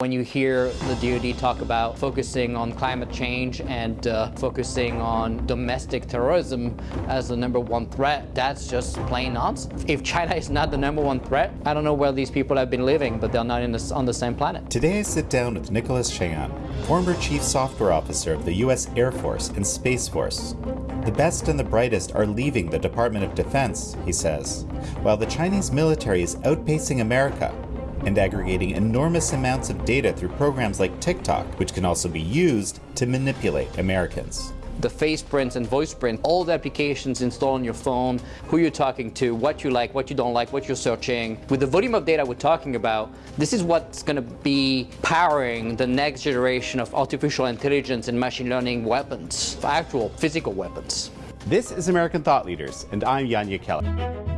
When you hear the DoD talk about focusing on climate change and uh, focusing on domestic terrorism as the number one threat, that's just plain nonsense. If China is not the number one threat, I don't know where these people have been living, but they're not on the same planet. Today I sit down with Nicolas Chaillan, former Chief Software Officer of the U.S. Air Force and Space Force. The best and the brightest are leaving the Department of Defense, he says, while the Chinese military is outpacing America and aggregating enormous amounts of data through programs like TikTok, which can also be used to manipulate Americans. The face prints and voice print, all the applications installed on your phone, who you're talking to, what you like, what you don't like, what you're searching. With the volume of data we're talking about, this is what's going to be powering the next generation of artificial intelligence and machine learning weapons, actual physical weapons. This is American Thought Leaders, and I'm Jan Jekielek.